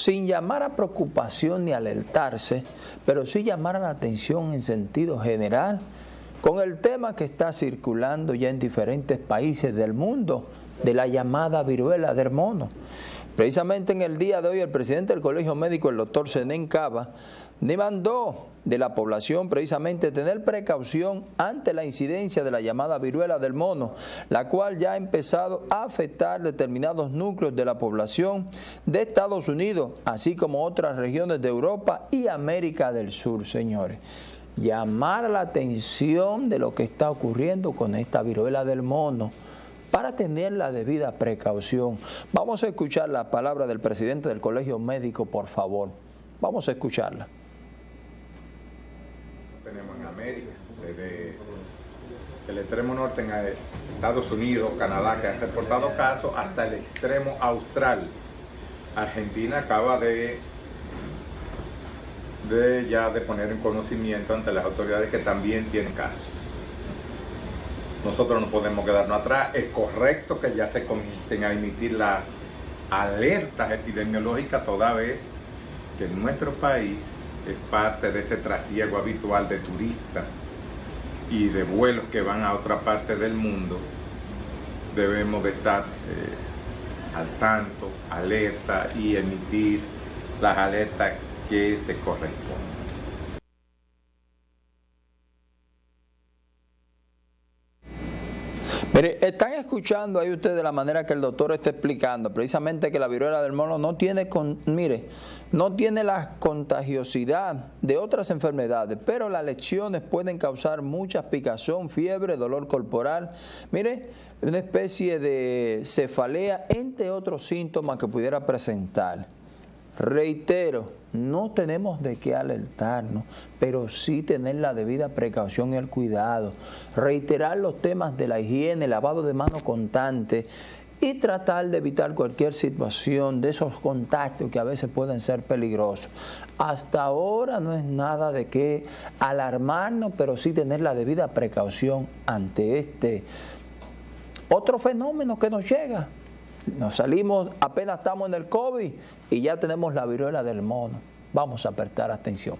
sin llamar a preocupación ni alertarse, pero sí llamar a la atención en sentido general con el tema que está circulando ya en diferentes países del mundo de la llamada viruela del mono. Precisamente en el día de hoy el presidente del Colegio Médico, el doctor Senén Cava, demandó de la población precisamente tener precaución ante la incidencia de la llamada viruela del mono, la cual ya ha empezado a afectar determinados núcleos de la población de Estados Unidos, así como otras regiones de Europa y América del Sur, señores. Llamar la atención de lo que está ocurriendo con esta viruela del mono para tener la debida precaución. Vamos a escuchar la palabra del presidente del Colegio Médico, por favor. Vamos a escucharla tenemos en América, desde el extremo norte en Estados Unidos, Canadá, que han reportado casos, hasta el extremo austral. Argentina acaba de, de ya de poner en conocimiento ante las autoridades que también tiene casos. Nosotros no podemos quedarnos atrás. Es correcto que ya se comiencen a emitir las alertas epidemiológicas toda vez que nuestro país es parte de ese trasiego habitual de turistas y de vuelos que van a otra parte del mundo, debemos de estar eh, al tanto, alerta y emitir las alertas que se corresponden. Mire, están escuchando ahí ustedes la manera que el doctor está explicando, precisamente que la viruela del mono no tiene, mire, no tiene la contagiosidad de otras enfermedades, pero las lesiones pueden causar mucha picazón, fiebre, dolor corporal, mire, una especie de cefalea, entre otros síntomas que pudiera presentar. Reitero, no tenemos de qué alertarnos, pero sí tener la debida precaución y el cuidado. Reiterar los temas de la higiene, lavado de manos constante y tratar de evitar cualquier situación de esos contactos que a veces pueden ser peligrosos. Hasta ahora no es nada de qué alarmarnos, pero sí tener la debida precaución ante este otro fenómeno que nos llega. Nos salimos, apenas estamos en el COVID y ya tenemos la viruela del mono. Vamos a prestar atención.